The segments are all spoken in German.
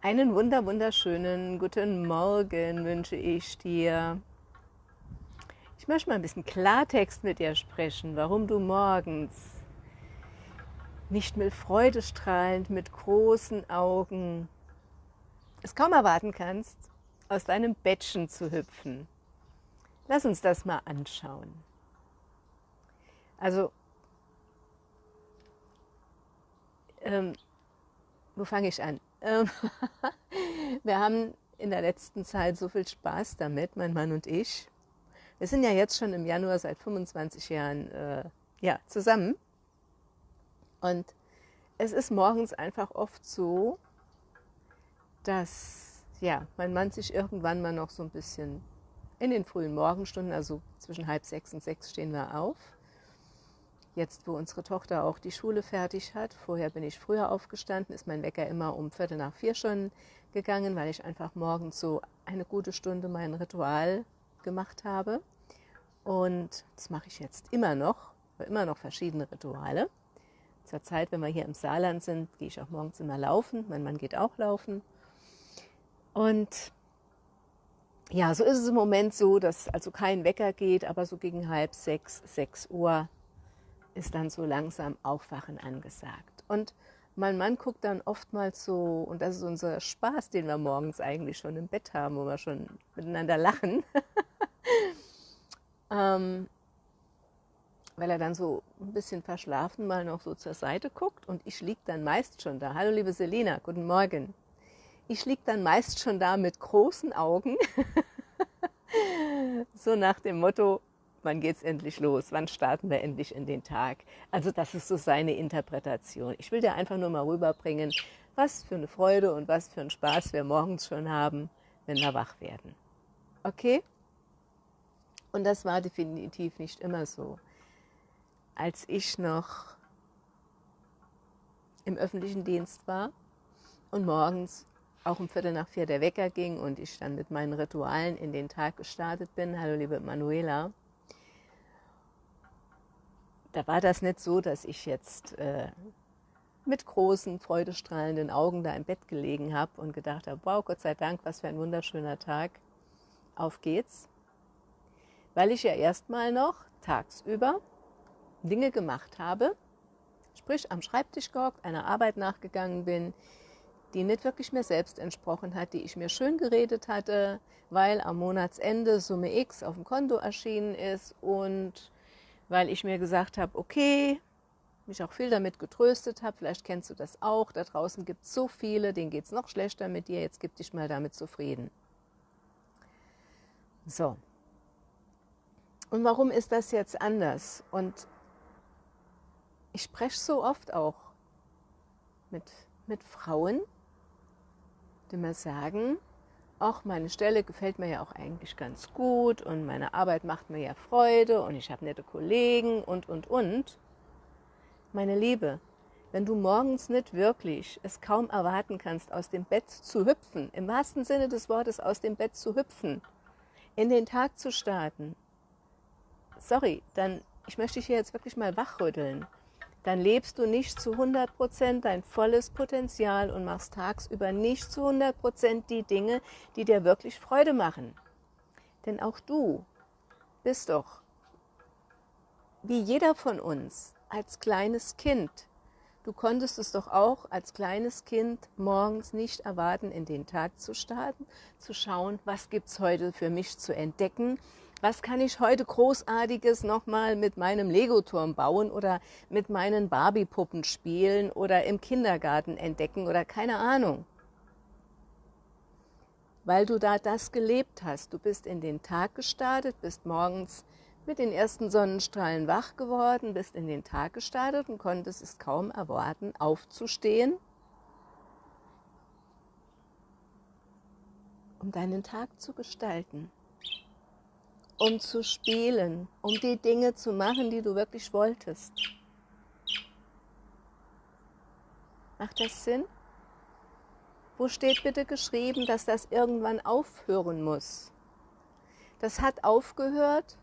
Einen wunder wunderschönen guten Morgen wünsche ich dir. Ich möchte mal ein bisschen Klartext mit dir sprechen, warum du morgens nicht mit Freude strahlend, mit großen Augen es kaum erwarten kannst, aus deinem Bettchen zu hüpfen. Lass uns das mal anschauen. Also, ähm, wo fange ich an? Ähm, wir haben in der letzten Zeit so viel Spaß damit, mein Mann und ich. Wir sind ja jetzt schon im Januar seit 25 Jahren äh, ja, zusammen. Und es ist morgens einfach oft so, dass ja, mein Mann sich irgendwann mal noch so ein bisschen in den frühen Morgenstunden, also zwischen halb sechs und sechs stehen wir auf, jetzt wo unsere Tochter auch die Schule fertig hat, vorher bin ich früher aufgestanden, ist mein Wecker immer um Viertel nach vier schon gegangen, weil ich einfach morgens so eine gute Stunde mein Ritual gemacht habe. Und das mache ich jetzt immer noch, immer noch verschiedene Rituale. Zur Zeit, wenn wir hier im Saarland sind, gehe ich auch morgens immer laufen. Mein Mann geht auch laufen. Und ja, so ist es im Moment so, dass also kein Wecker geht, aber so gegen halb sechs, sechs Uhr ist dann so langsam Aufwachen angesagt. Und mein Mann guckt dann oftmals so, und das ist unser Spaß, den wir morgens eigentlich schon im Bett haben, wo wir schon miteinander lachen, ähm, weil er dann so ein bisschen verschlafen mal noch so zur Seite guckt und ich liege dann meist schon da. Hallo liebe Selina, guten Morgen. Ich liege dann meist schon da mit großen Augen, so nach dem Motto, wann geht's endlich los? Wann starten wir endlich in den Tag? Also das ist so seine Interpretation. Ich will dir einfach nur mal rüberbringen, was für eine Freude und was für einen Spaß wir morgens schon haben, wenn wir wach werden. Okay? Und das war definitiv nicht immer so. Als ich noch im öffentlichen Dienst war und morgens auch um Viertel nach vier der Wecker ging und ich dann mit meinen Ritualen in den Tag gestartet bin. Hallo liebe Manuela da war das nicht so, dass ich jetzt äh, mit großen, freudestrahlenden Augen da im Bett gelegen habe und gedacht habe, wow, Gott sei Dank, was für ein wunderschöner Tag. Auf geht's. Weil ich ja erstmal noch tagsüber Dinge gemacht habe, sprich am Schreibtisch gehockt, einer Arbeit nachgegangen bin, die nicht wirklich mir selbst entsprochen hat, die ich mir schön geredet hatte, weil am Monatsende Summe X auf dem Konto erschienen ist und weil ich mir gesagt habe, okay, mich auch viel damit getröstet habe, vielleicht kennst du das auch, da draußen gibt es so viele, denen geht es noch schlechter mit dir, jetzt gib dich mal damit zufrieden. So. Und warum ist das jetzt anders? Und ich spreche so oft auch mit, mit Frauen, die mir sagen, ach, meine Stelle gefällt mir ja auch eigentlich ganz gut und meine Arbeit macht mir ja Freude und ich habe nette Kollegen und, und, und. Meine Liebe, wenn du morgens nicht wirklich es kaum erwarten kannst, aus dem Bett zu hüpfen, im wahrsten Sinne des Wortes aus dem Bett zu hüpfen, in den Tag zu starten, sorry, dann, ich möchte dich hier jetzt wirklich mal wachrütteln dann lebst du nicht zu 100 Prozent dein volles Potenzial und machst tagsüber nicht zu 100 Prozent die Dinge, die dir wirklich Freude machen. Denn auch du bist doch, wie jeder von uns, als kleines Kind. Du konntest es doch auch als kleines Kind morgens nicht erwarten, in den Tag zu starten, zu schauen, was gibt es heute für mich zu entdecken, was kann ich heute Großartiges nochmal mit meinem Legoturm bauen oder mit meinen Barbie-Puppen spielen oder im Kindergarten entdecken oder keine Ahnung. Weil du da das gelebt hast. Du bist in den Tag gestartet, bist morgens mit den ersten Sonnenstrahlen wach geworden, bist in den Tag gestartet und konntest es kaum erwarten, aufzustehen, um deinen Tag zu gestalten um zu spielen, um die Dinge zu machen, die du wirklich wolltest. Macht das Sinn? Wo steht bitte geschrieben, dass das irgendwann aufhören muss? Das hat aufgehört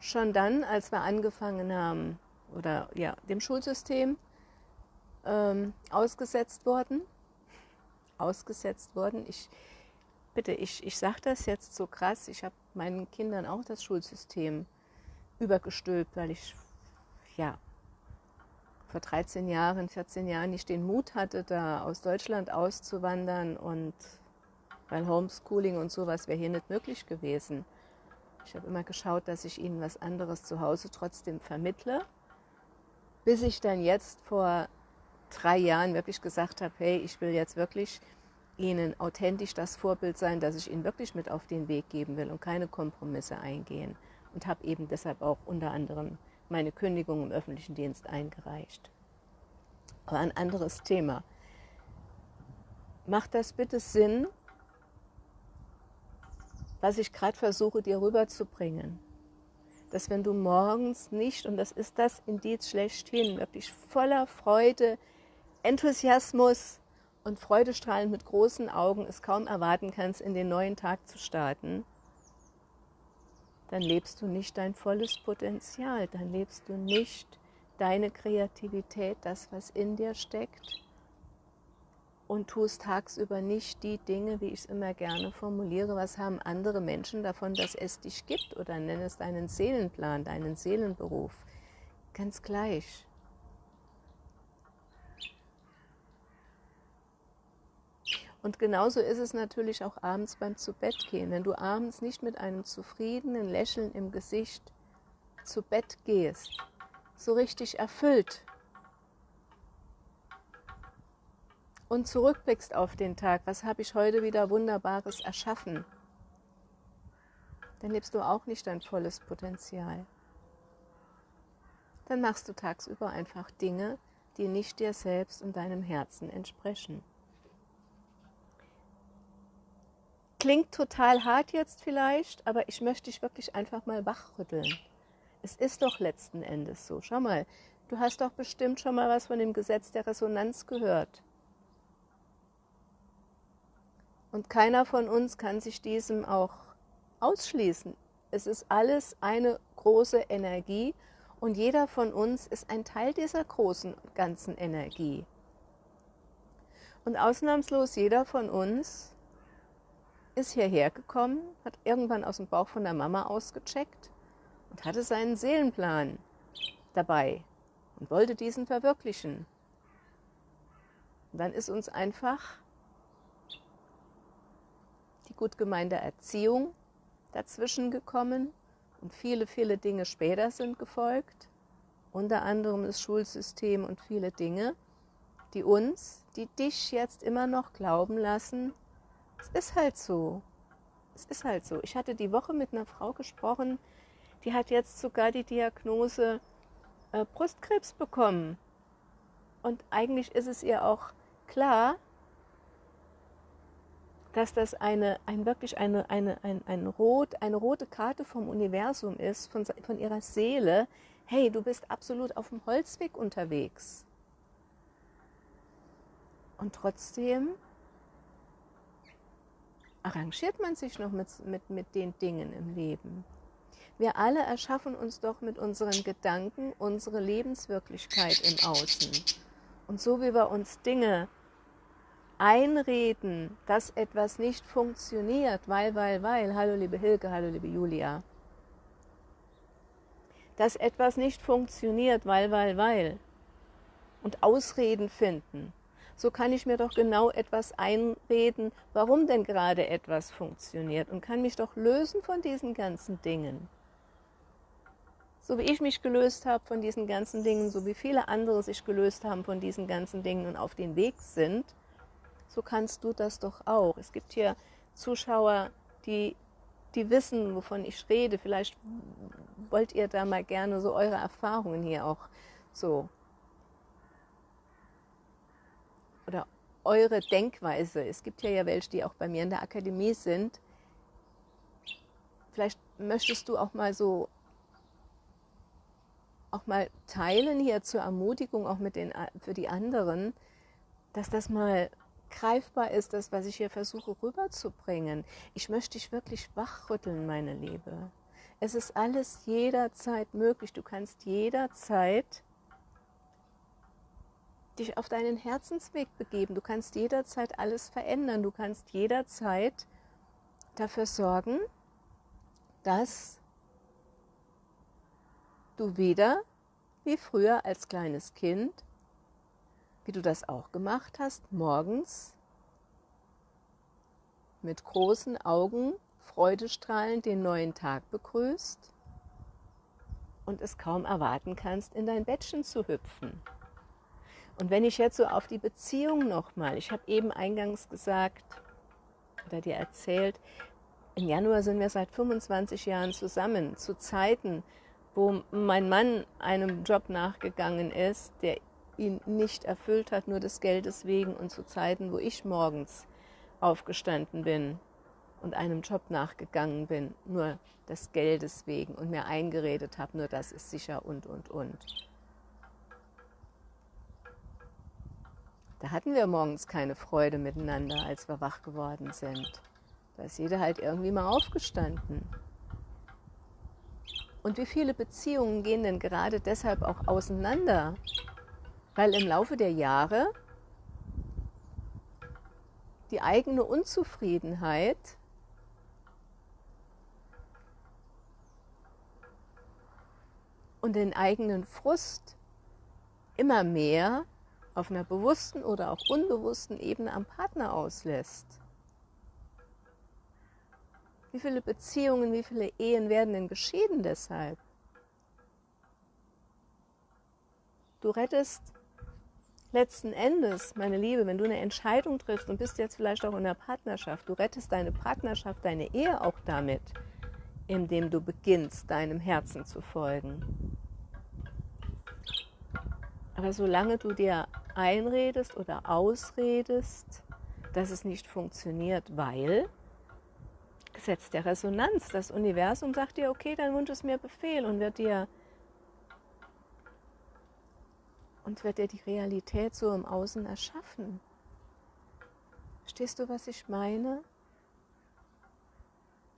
schon dann, als wir angefangen haben, oder ja, dem Schulsystem ähm, ausgesetzt worden. Ausgesetzt worden. Ich, bitte, ich, ich sage das jetzt so krass. Ich habe meinen Kindern auch das Schulsystem übergestülpt, weil ich, ja, vor 13 Jahren, 14 Jahren nicht den Mut hatte, da aus Deutschland auszuwandern und weil Homeschooling und sowas wäre hier nicht möglich gewesen. Ich habe immer geschaut, dass ich ihnen was anderes zu Hause trotzdem vermittle, bis ich dann jetzt vor drei Jahren wirklich gesagt habe, hey, ich will jetzt wirklich ihnen authentisch das Vorbild sein, dass ich ihnen wirklich mit auf den Weg geben will und keine Kompromisse eingehen. Und habe eben deshalb auch unter anderem meine Kündigung im öffentlichen Dienst eingereicht. Aber ein anderes Thema. Macht das bitte Sinn, was ich gerade versuche dir rüberzubringen? Dass wenn du morgens nicht, und das ist das Indiz schlechthin, wirklich voller Freude, Enthusiasmus und Freudestrahlend mit großen Augen es kaum erwarten kannst, in den neuen Tag zu starten, dann lebst du nicht dein volles Potenzial, dann lebst du nicht deine Kreativität, das, was in dir steckt und tust tagsüber nicht die Dinge, wie ich es immer gerne formuliere, was haben andere Menschen davon, dass es dich gibt oder nenn es deinen Seelenplan, deinen Seelenberuf. Ganz gleich. Und genauso ist es natürlich auch abends beim Zubettgehen. Wenn du abends nicht mit einem zufriedenen Lächeln im Gesicht zu Bett gehst, so richtig erfüllt und zurückblickst auf den Tag, was habe ich heute wieder Wunderbares erschaffen, dann lebst du auch nicht dein volles Potenzial. Dann machst du tagsüber einfach Dinge, die nicht dir selbst und deinem Herzen entsprechen. Klingt total hart jetzt vielleicht, aber ich möchte dich wirklich einfach mal wachrütteln. Es ist doch letzten Endes so. Schau mal, du hast doch bestimmt schon mal was von dem Gesetz der Resonanz gehört. Und keiner von uns kann sich diesem auch ausschließen. Es ist alles eine große Energie und jeder von uns ist ein Teil dieser großen ganzen Energie. Und ausnahmslos jeder von uns ist hierher gekommen, hat irgendwann aus dem Bauch von der Mama ausgecheckt und hatte seinen Seelenplan dabei und wollte diesen verwirklichen. Und dann ist uns einfach die gut gemeinte Erziehung dazwischen gekommen und viele, viele Dinge später sind gefolgt, unter anderem das Schulsystem und viele Dinge, die uns, die dich jetzt immer noch glauben lassen, es ist halt so. Es ist halt so. Ich hatte die Woche mit einer Frau gesprochen, die hat jetzt sogar die Diagnose äh, Brustkrebs bekommen. Und eigentlich ist es ihr auch klar, dass das eine, ein, wirklich eine, eine, ein, ein rot, eine rote Karte vom Universum ist, von, von ihrer Seele. Hey, du bist absolut auf dem Holzweg unterwegs. Und trotzdem arrangiert man sich noch mit, mit, mit den Dingen im Leben. Wir alle erschaffen uns doch mit unseren Gedanken unsere Lebenswirklichkeit im Außen. Und so wie wir uns Dinge einreden, dass etwas nicht funktioniert, weil, weil, weil, hallo liebe Hilke, hallo liebe Julia, dass etwas nicht funktioniert, weil, weil, weil, und Ausreden finden, so kann ich mir doch genau etwas einreden, warum denn gerade etwas funktioniert und kann mich doch lösen von diesen ganzen Dingen. So wie ich mich gelöst habe von diesen ganzen Dingen, so wie viele andere sich gelöst haben von diesen ganzen Dingen und auf den Weg sind, so kannst du das doch auch. Es gibt hier Zuschauer, die, die wissen, wovon ich rede. Vielleicht wollt ihr da mal gerne so eure Erfahrungen hier auch so oder eure Denkweise. Es gibt ja ja welche, die auch bei mir in der Akademie sind. Vielleicht möchtest du auch mal so auch mal teilen hier zur Ermutigung auch mit den für die anderen, dass das mal greifbar ist, das was ich hier versuche rüberzubringen. Ich möchte dich wirklich wachrütteln, meine Liebe. Es ist alles jederzeit möglich. Du kannst jederzeit dich auf deinen Herzensweg begeben. Du kannst jederzeit alles verändern. Du kannst jederzeit dafür sorgen, dass du wieder wie früher als kleines Kind, wie du das auch gemacht hast, morgens mit großen Augen freudestrahlend den neuen Tag begrüßt und es kaum erwarten kannst, in dein Bettchen zu hüpfen. Und wenn ich jetzt so auf die Beziehung nochmal, ich habe eben eingangs gesagt oder dir erzählt, im Januar sind wir seit 25 Jahren zusammen, zu Zeiten, wo mein Mann einem Job nachgegangen ist, der ihn nicht erfüllt hat, nur des Geldes wegen und zu Zeiten, wo ich morgens aufgestanden bin und einem Job nachgegangen bin, nur des Geldes wegen und mir eingeredet habe, nur das ist sicher und, und, und. Da hatten wir morgens keine Freude miteinander, als wir wach geworden sind. Da ist jeder halt irgendwie mal aufgestanden. Und wie viele Beziehungen gehen denn gerade deshalb auch auseinander? Weil im Laufe der Jahre die eigene Unzufriedenheit und den eigenen Frust immer mehr auf einer bewussten oder auch unbewussten Ebene am Partner auslässt. Wie viele Beziehungen, wie viele Ehen werden denn geschieden deshalb? Du rettest letzten Endes, meine Liebe, wenn du eine Entscheidung triffst und bist jetzt vielleicht auch in einer Partnerschaft, du rettest deine Partnerschaft, deine Ehe auch damit, indem du beginnst, deinem Herzen zu folgen. Aber solange du dir einredest oder ausredest, dass es nicht funktioniert, weil Gesetz der Resonanz, das Universum sagt dir, okay, dein Wunsch ist mir Befehl und wird dir und wird dir die Realität so im Außen erschaffen. Verstehst du, was ich meine?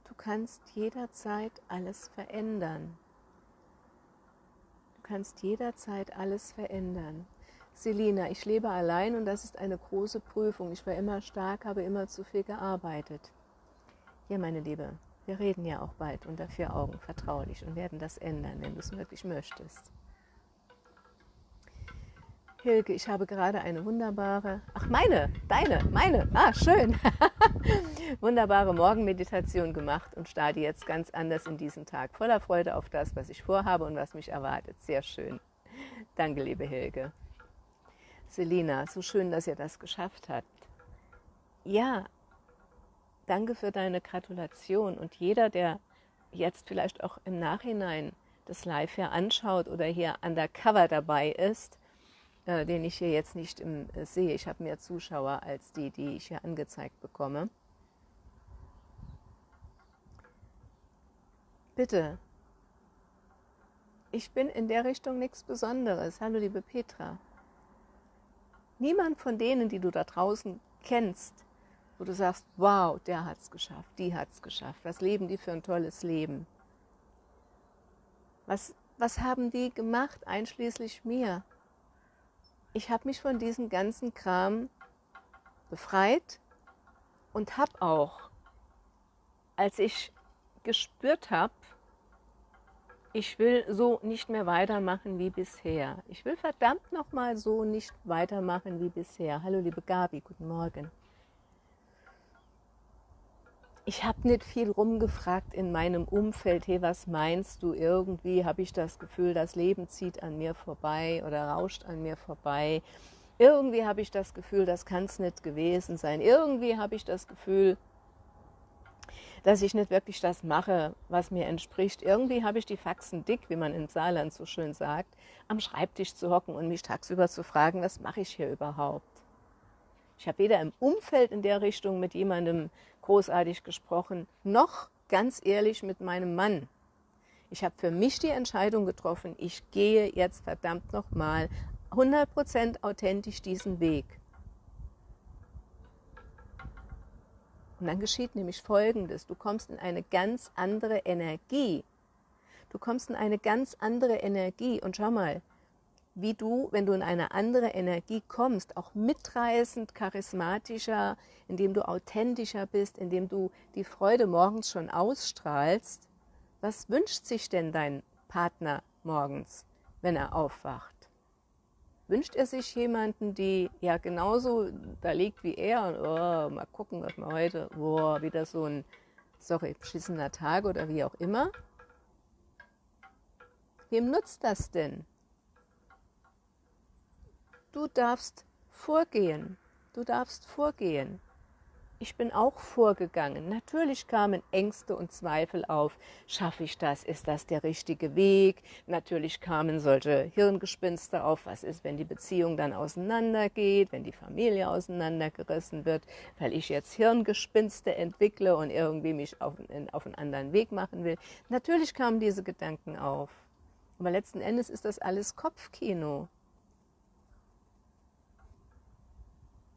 Du kannst jederzeit alles verändern. Du kannst jederzeit alles verändern. Selina, ich lebe allein und das ist eine große Prüfung. Ich war immer stark, habe immer zu viel gearbeitet. Ja, meine Liebe, wir reden ja auch bald unter vier Augen vertraulich und werden das ändern, wenn du es wirklich möchtest. Hilke, ich habe gerade eine wunderbare, ach meine, deine, meine, ah schön, wunderbare Morgenmeditation gemacht und starte jetzt ganz anders in diesen Tag, voller Freude auf das, was ich vorhabe und was mich erwartet. Sehr schön. Danke, liebe Hilke. Selina, so schön, dass ihr das geschafft habt. Ja, danke für deine Gratulation und jeder, der jetzt vielleicht auch im Nachhinein das Live hier anschaut oder hier undercover dabei ist, äh, den ich hier jetzt nicht im, äh, sehe. Ich habe mehr Zuschauer als die, die ich hier angezeigt bekomme. Bitte, ich bin in der Richtung nichts Besonderes. Hallo, liebe Petra. Niemand von denen, die du da draußen kennst, wo du sagst, wow, der hat es geschafft, die hat es geschafft, was leben die für ein tolles Leben? Was, was haben die gemacht, einschließlich mir? ich habe mich von diesem ganzen Kram befreit und habe auch, als ich gespürt habe, ich will so nicht mehr weitermachen wie bisher. Ich will verdammt nochmal so nicht weitermachen wie bisher. Hallo liebe Gabi, guten Morgen ich habe nicht viel rumgefragt in meinem Umfeld, hey, was meinst du? Irgendwie habe ich das Gefühl, das Leben zieht an mir vorbei oder rauscht an mir vorbei. Irgendwie habe ich das Gefühl, das kann es nicht gewesen sein. Irgendwie habe ich das Gefühl, dass ich nicht wirklich das mache, was mir entspricht. Irgendwie habe ich die Faxen dick, wie man im Saarland so schön sagt, am Schreibtisch zu hocken und mich tagsüber zu fragen, was mache ich hier überhaupt? Ich habe weder im Umfeld in der Richtung mit jemandem großartig gesprochen, noch ganz ehrlich mit meinem Mann. Ich habe für mich die Entscheidung getroffen, ich gehe jetzt verdammt nochmal 100% authentisch diesen Weg. Und dann geschieht nämlich Folgendes, du kommst in eine ganz andere Energie. Du kommst in eine ganz andere Energie und schau mal, wie du, wenn du in eine andere Energie kommst, auch mitreißend, charismatischer, indem du authentischer bist, indem du die Freude morgens schon ausstrahlst, was wünscht sich denn dein Partner morgens, wenn er aufwacht? Wünscht er sich jemanden, die ja genauso da liegt wie er und oh, mal gucken, was wir heute, boah, wieder so ein, sorry, beschissener Tag oder wie auch immer? Wem nutzt das denn? Du darfst vorgehen. Du darfst vorgehen. Ich bin auch vorgegangen. Natürlich kamen Ängste und Zweifel auf. Schaffe ich das? Ist das der richtige Weg? Natürlich kamen solche Hirngespinste auf. Was ist, wenn die Beziehung dann auseinandergeht, wenn die Familie auseinandergerissen wird, weil ich jetzt Hirngespinste entwickle und irgendwie mich auf, auf einen anderen Weg machen will? Natürlich kamen diese Gedanken auf. Aber letzten Endes ist das alles Kopfkino.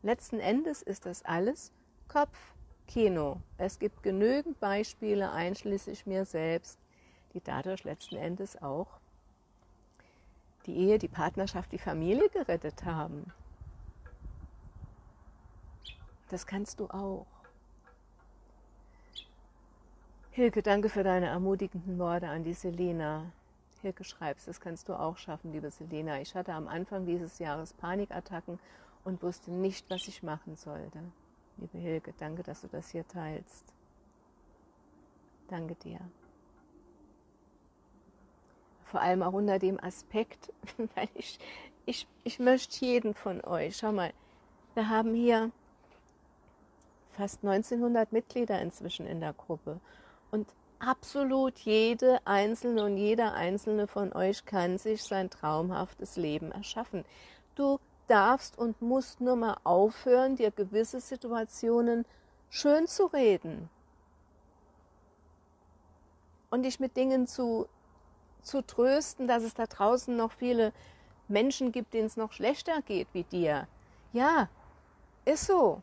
Letzten Endes ist das alles Kopfkino. Es gibt genügend Beispiele, einschließlich mir selbst, die dadurch letzten Endes auch die Ehe, die Partnerschaft, die Familie gerettet haben. Das kannst du auch. Hilke, danke für deine ermutigenden Worte an die Selena. Hilke schreibst, das kannst du auch schaffen, liebe Selena. Ich hatte am Anfang dieses Jahres Panikattacken und wusste nicht, was ich machen sollte. Liebe Hilke, danke, dass du das hier teilst. Danke dir. Vor allem auch unter dem Aspekt, weil ich, ich, ich möchte jeden von euch, schau mal, wir haben hier fast 1900 Mitglieder inzwischen in der Gruppe und absolut jede einzelne und jeder einzelne von euch kann sich sein traumhaftes Leben erschaffen. Du darfst und musst nur mal aufhören, dir gewisse Situationen schön zu reden und dich mit Dingen zu, zu trösten, dass es da draußen noch viele Menschen gibt, denen es noch schlechter geht wie dir. Ja, ist so.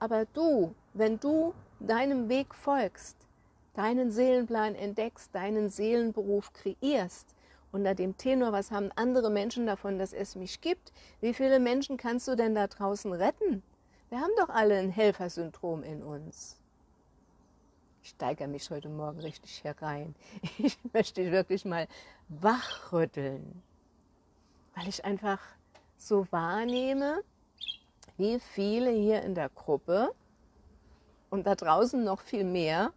Aber du, wenn du deinem Weg folgst, deinen Seelenplan entdeckst, deinen Seelenberuf kreierst, unter dem Tenor, was haben andere Menschen davon, dass es mich gibt? Wie viele Menschen kannst du denn da draußen retten? Wir haben doch alle ein Helfersyndrom in uns. Ich steigere mich heute Morgen richtig herein. Ich möchte dich wirklich mal wachrütteln, weil ich einfach so wahrnehme, wie viele hier in der Gruppe und da draußen noch viel mehr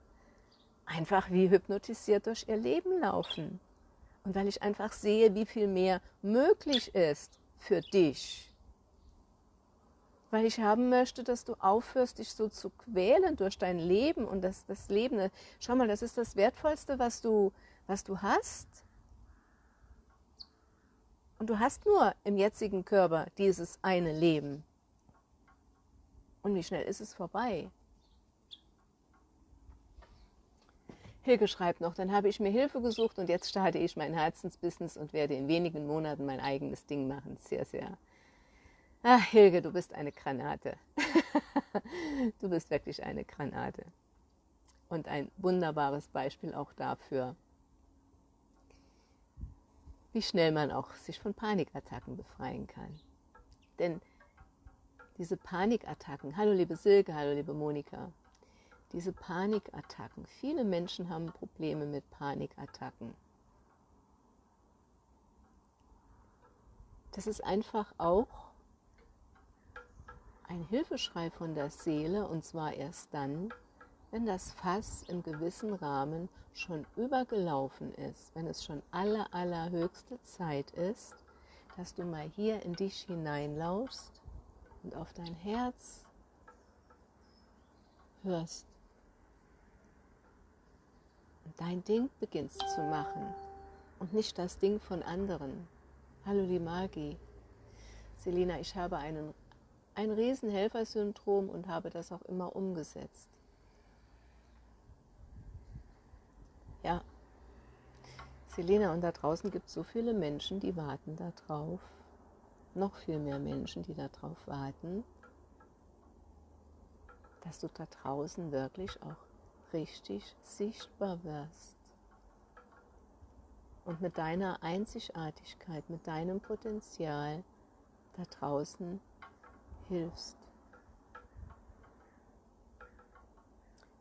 einfach wie hypnotisiert durch ihr Leben laufen. Und weil ich einfach sehe, wie viel mehr möglich ist für dich. Weil ich haben möchte, dass du aufhörst, dich so zu quälen durch dein Leben und das, das Leben. Schau mal, das ist das Wertvollste, was du, was du hast. Und du hast nur im jetzigen Körper dieses eine Leben. Und wie schnell ist es vorbei? Hilke schreibt noch, dann habe ich mir Hilfe gesucht und jetzt starte ich mein Herzensbusiness und werde in wenigen Monaten mein eigenes Ding machen. Sehr, sehr. Ach, Hilke, du bist eine Granate. du bist wirklich eine Granate. Und ein wunderbares Beispiel auch dafür, wie schnell man auch sich von Panikattacken befreien kann. Denn diese Panikattacken, hallo liebe Silke, hallo liebe Monika, diese Panikattacken. Viele Menschen haben Probleme mit Panikattacken. Das ist einfach auch ein Hilfeschrei von der Seele und zwar erst dann, wenn das Fass im gewissen Rahmen schon übergelaufen ist, wenn es schon aller, allerhöchste Zeit ist, dass du mal hier in dich hineinlauschst und auf dein Herz hörst dein Ding beginnst zu machen und nicht das Ding von anderen. Hallo die Magi. Selina, ich habe einen, ein Riesenhelfersyndrom und habe das auch immer umgesetzt. Ja, Selina, und da draußen gibt es so viele Menschen, die warten darauf. Noch viel mehr Menschen, die darauf warten, dass du da draußen wirklich auch richtig sichtbar wirst. und mit deiner Einzigartigkeit, mit deinem Potenzial da draußen hilfst.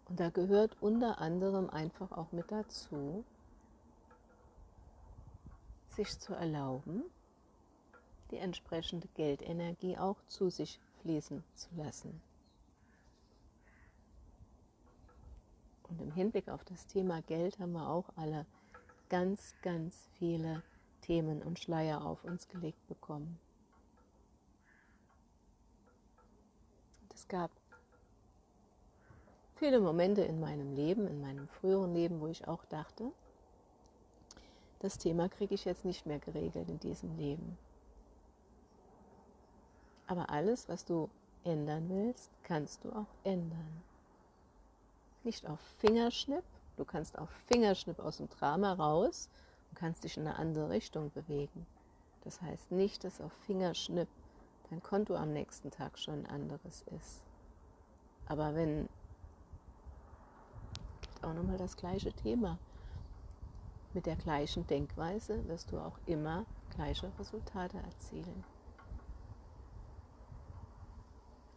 Und da gehört unter anderem einfach auch mit dazu, sich zu erlauben, die entsprechende Geldenergie auch zu sich fließen zu lassen. Und im Hinblick auf das Thema Geld haben wir auch alle ganz, ganz viele Themen und Schleier auf uns gelegt bekommen. Es gab viele Momente in meinem Leben, in meinem früheren Leben, wo ich auch dachte, das Thema kriege ich jetzt nicht mehr geregelt in diesem Leben. Aber alles, was du ändern willst, kannst du auch ändern. Nicht auf Fingerschnipp, du kannst auf Fingerschnipp aus dem Drama raus und kannst dich in eine andere Richtung bewegen. Das heißt nicht, dass auf Fingerschnipp dein Konto am nächsten Tag schon ein anderes ist. Aber wenn auch nochmal das gleiche Thema. Mit der gleichen Denkweise wirst du auch immer gleiche Resultate erzielen.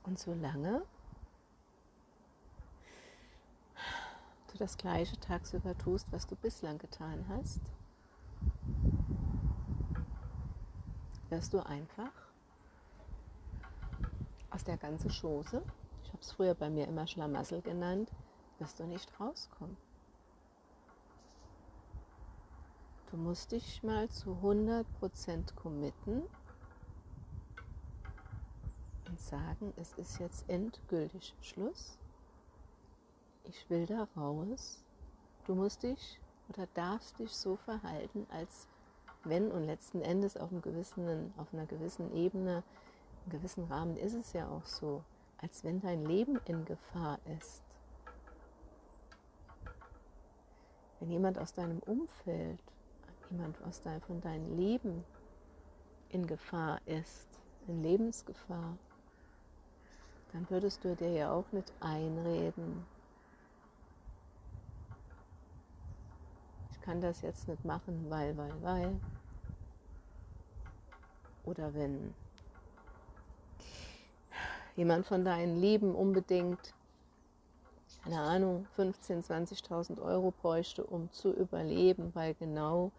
Und solange du das gleiche tagsüber tust, was du bislang getan hast, wirst du einfach aus der ganzen Chose, ich habe es früher bei mir immer Schlamassel genannt, wirst du nicht rauskommen. Du musst dich mal zu 100% committen und sagen, es ist jetzt endgültig Schluss. Ich will da raus. Du musst dich oder darfst dich so verhalten, als wenn und letzten Endes auf, einem gewissen, auf einer gewissen Ebene, im gewissen Rahmen ist es ja auch so, als wenn dein Leben in Gefahr ist. Wenn jemand aus deinem Umfeld, jemand aus dein, von deinem Leben in Gefahr ist, in Lebensgefahr, dann würdest du dir ja auch nicht einreden, kann das jetzt nicht machen, weil, weil, weil. Oder wenn jemand von deinen Lieben unbedingt, keine Ahnung, 15.000, 20.000 Euro bräuchte, um zu überleben, weil genau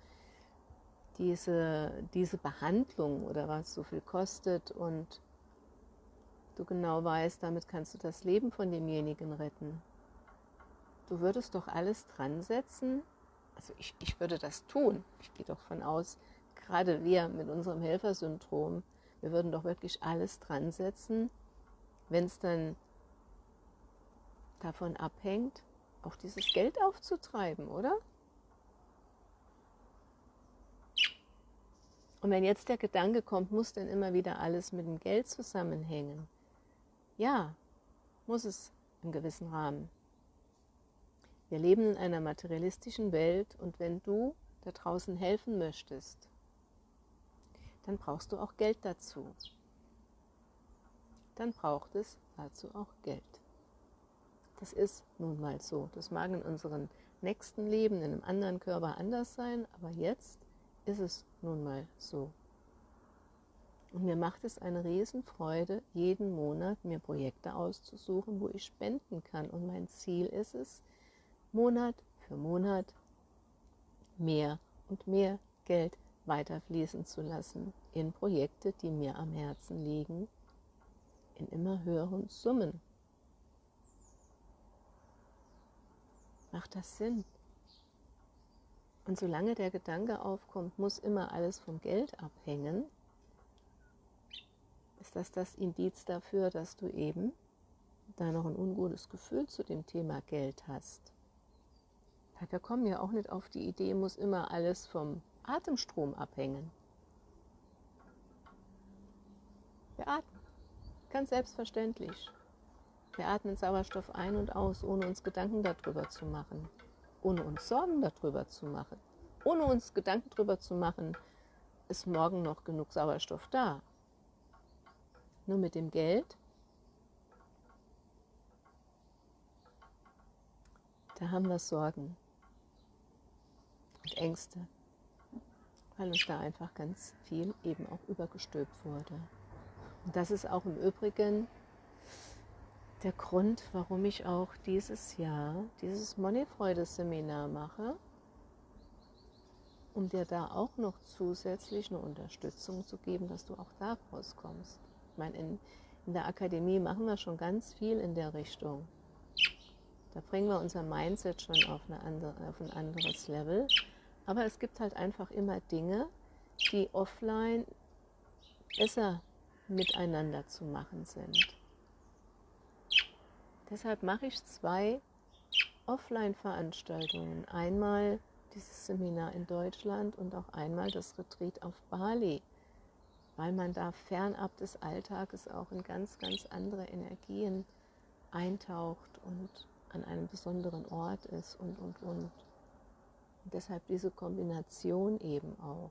diese, diese Behandlung oder was so viel kostet und du genau weißt, damit kannst du das Leben von demjenigen retten. Du würdest doch alles dran setzen, also ich, ich würde das tun. Ich gehe doch von aus, gerade wir mit unserem Helfersyndrom, wir würden doch wirklich alles dran setzen, wenn es dann davon abhängt, auch dieses Geld aufzutreiben, oder? Und wenn jetzt der Gedanke kommt, muss denn immer wieder alles mit dem Geld zusammenhängen? Ja, muss es im gewissen Rahmen. Wir leben in einer materialistischen Welt und wenn du da draußen helfen möchtest, dann brauchst du auch Geld dazu. Dann braucht es dazu auch Geld. Das ist nun mal so. Das mag in unserem nächsten Leben, in einem anderen Körper anders sein, aber jetzt ist es nun mal so. Und mir macht es eine Riesenfreude, jeden Monat mir Projekte auszusuchen, wo ich spenden kann. Und mein Ziel ist es, Monat für Monat mehr und mehr Geld weiterfließen zu lassen in Projekte, die mir am Herzen liegen, in immer höheren Summen. Macht das Sinn? Und solange der Gedanke aufkommt, muss immer alles vom Geld abhängen, ist das das Indiz dafür, dass du eben da noch ein ungutes Gefühl zu dem Thema Geld hast. Da kommen ja auch nicht auf die Idee, muss immer alles vom Atemstrom abhängen. Wir atmen, ganz selbstverständlich. Wir atmen Sauerstoff ein und aus, ohne uns Gedanken darüber zu machen, ohne uns Sorgen darüber zu machen, ohne uns Gedanken darüber zu machen, ist morgen noch genug Sauerstoff da. Nur mit dem Geld, da haben wir Sorgen und Ängste weil uns da einfach ganz viel eben auch übergestülpt wurde. Und das ist auch im Übrigen der Grund, warum ich auch dieses Jahr dieses Moneyfreude-Seminar mache, um dir da auch noch zusätzlich eine Unterstützung zu geben, dass du auch da rauskommst. Ich meine, in, in der Akademie machen wir schon ganz viel in der Richtung. Da bringen wir unser Mindset schon auf, andere, auf ein anderes Level. Aber es gibt halt einfach immer Dinge, die offline besser miteinander zu machen sind. Deshalb mache ich zwei Offline-Veranstaltungen. Einmal dieses Seminar in Deutschland und auch einmal das Retreat auf Bali, weil man da fernab des Alltages auch in ganz, ganz andere Energien eintaucht und an einem besonderen Ort ist und, und, und. Und deshalb diese Kombination eben auch.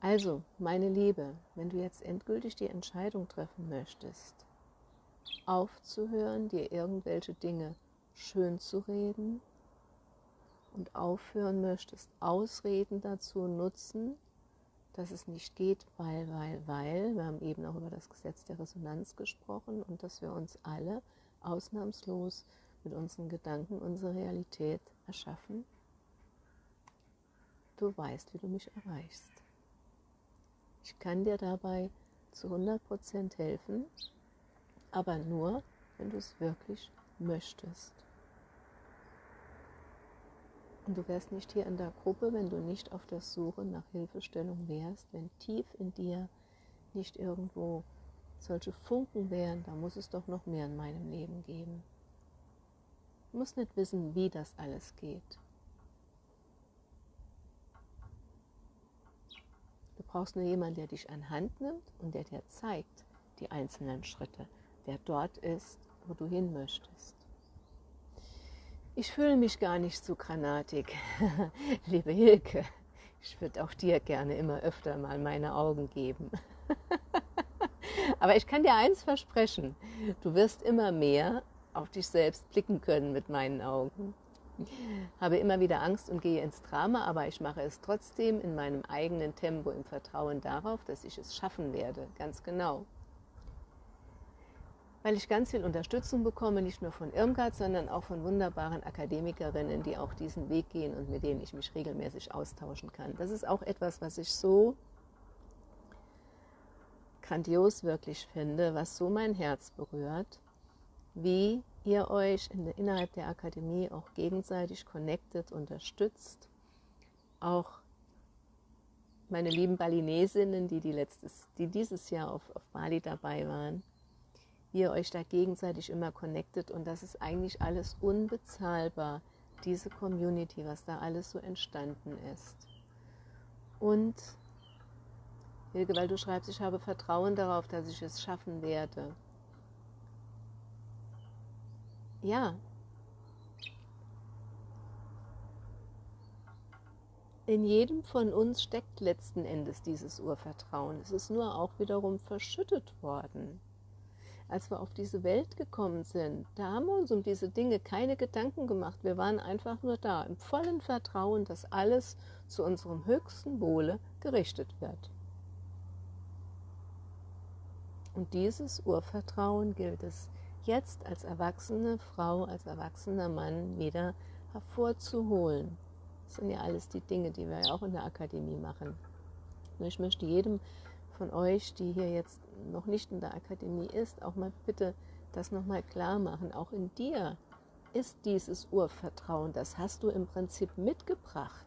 Also, meine Liebe, wenn du jetzt endgültig die Entscheidung treffen möchtest, aufzuhören, dir irgendwelche Dinge schön zu reden und aufhören möchtest, Ausreden dazu nutzen, dass es nicht geht, weil, weil, weil, wir haben eben auch über das Gesetz der Resonanz gesprochen und dass wir uns alle ausnahmslos mit unseren Gedanken unsere Realität erschaffen. Du weißt, wie du mich erreichst. Ich kann dir dabei zu 100% helfen, aber nur, wenn du es wirklich möchtest. Und du wärst nicht hier in der Gruppe, wenn du nicht auf der Suche nach Hilfestellung wärst, wenn tief in dir nicht irgendwo solche Funken wären, da muss es doch noch mehr in meinem Leben geben. Musst nicht wissen, wie das alles geht. Du brauchst nur jemanden, der dich an Hand nimmt und der dir zeigt die einzelnen Schritte, der dort ist, wo du hin möchtest. Ich fühle mich gar nicht so granatig, liebe Hilke. Ich würde auch dir gerne immer öfter mal meine Augen geben. Aber ich kann dir eins versprechen, du wirst immer mehr auf dich selbst blicken können mit meinen Augen. Habe immer wieder Angst und gehe ins Drama, aber ich mache es trotzdem in meinem eigenen Tempo im Vertrauen darauf, dass ich es schaffen werde, ganz genau. Weil ich ganz viel Unterstützung bekomme, nicht nur von Irmgard, sondern auch von wunderbaren Akademikerinnen, die auch diesen Weg gehen und mit denen ich mich regelmäßig austauschen kann. Das ist auch etwas, was ich so grandios wirklich finde, was so mein Herz berührt wie ihr euch in der, innerhalb der Akademie auch gegenseitig connected, unterstützt. Auch meine lieben Balinesinnen, die, die, letztes, die dieses Jahr auf, auf Bali dabei waren, wie ihr euch da gegenseitig immer connected und das ist eigentlich alles unbezahlbar, diese Community, was da alles so entstanden ist. Und Hilge, weil du schreibst, ich habe Vertrauen darauf, dass ich es schaffen werde. Ja. In jedem von uns steckt letzten Endes dieses Urvertrauen. Es ist nur auch wiederum verschüttet worden. Als wir auf diese Welt gekommen sind, da haben wir uns um diese Dinge keine Gedanken gemacht. Wir waren einfach nur da, im vollen Vertrauen, dass alles zu unserem höchsten Wohle gerichtet wird. Und dieses Urvertrauen gilt es jetzt als erwachsene Frau, als erwachsener Mann wieder hervorzuholen. Das sind ja alles die Dinge, die wir ja auch in der Akademie machen. Ich möchte jedem von euch, die hier jetzt noch nicht in der Akademie ist, auch mal bitte das nochmal klar machen. Auch in dir ist dieses Urvertrauen, das hast du im Prinzip mitgebracht.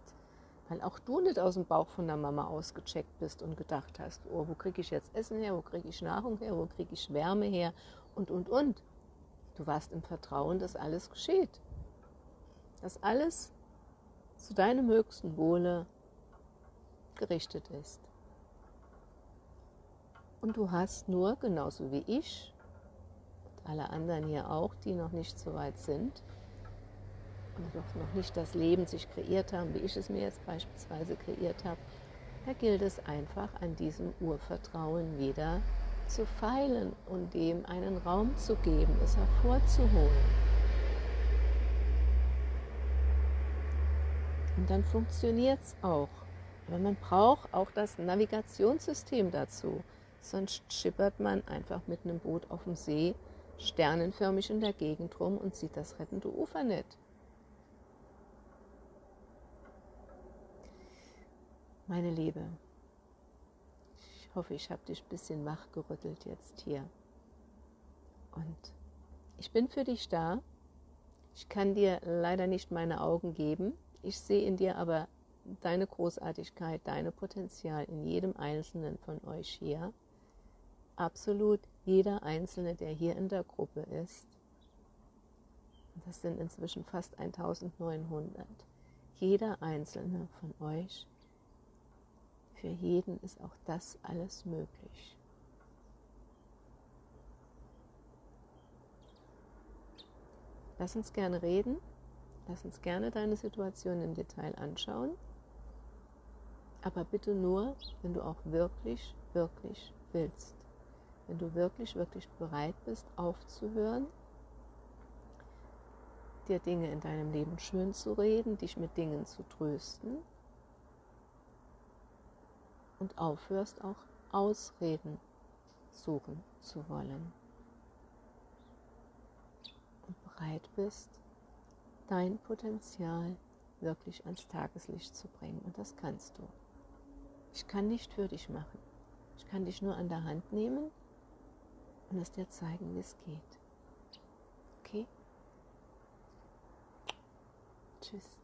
Weil auch du nicht aus dem Bauch von der Mama ausgecheckt bist und gedacht hast, oh, wo kriege ich jetzt Essen her, wo kriege ich Nahrung her, wo kriege ich Wärme her und, und, und. Du warst im Vertrauen, dass alles geschieht. Dass alles zu deinem höchsten Wohle gerichtet ist. Und du hast nur, genauso wie ich und alle anderen hier auch, die noch nicht so weit sind und noch nicht das Leben sich kreiert haben, wie ich es mir jetzt beispielsweise kreiert habe, da gilt es einfach an diesem Urvertrauen wieder zu feilen und dem einen Raum zu geben, es hervorzuholen. Und dann funktioniert es auch. Aber man braucht auch das Navigationssystem dazu. Sonst schippert man einfach mit einem Boot auf dem See sternenförmig in der Gegend rum und sieht das rettende Ufer nicht. Meine Liebe, hoffe, ich habe dich ein bisschen wachgerüttelt jetzt hier. Und ich bin für dich da. Ich kann dir leider nicht meine Augen geben. Ich sehe in dir aber deine Großartigkeit, deine Potenzial in jedem Einzelnen von euch hier. Absolut jeder Einzelne, der hier in der Gruppe ist. Das sind inzwischen fast 1900. Jeder Einzelne von euch für jeden ist auch das alles möglich. Lass uns gerne reden. Lass uns gerne deine Situation im Detail anschauen. Aber bitte nur, wenn du auch wirklich, wirklich willst. Wenn du wirklich, wirklich bereit bist, aufzuhören, dir Dinge in deinem Leben schön zu reden, dich mit Dingen zu trösten und aufhörst auch Ausreden suchen zu wollen. Und bereit bist, dein Potenzial wirklich ans Tageslicht zu bringen. Und das kannst du. Ich kann nicht für dich machen. Ich kann dich nur an der Hand nehmen und es dir zeigen, wie es geht. Okay? Tschüss.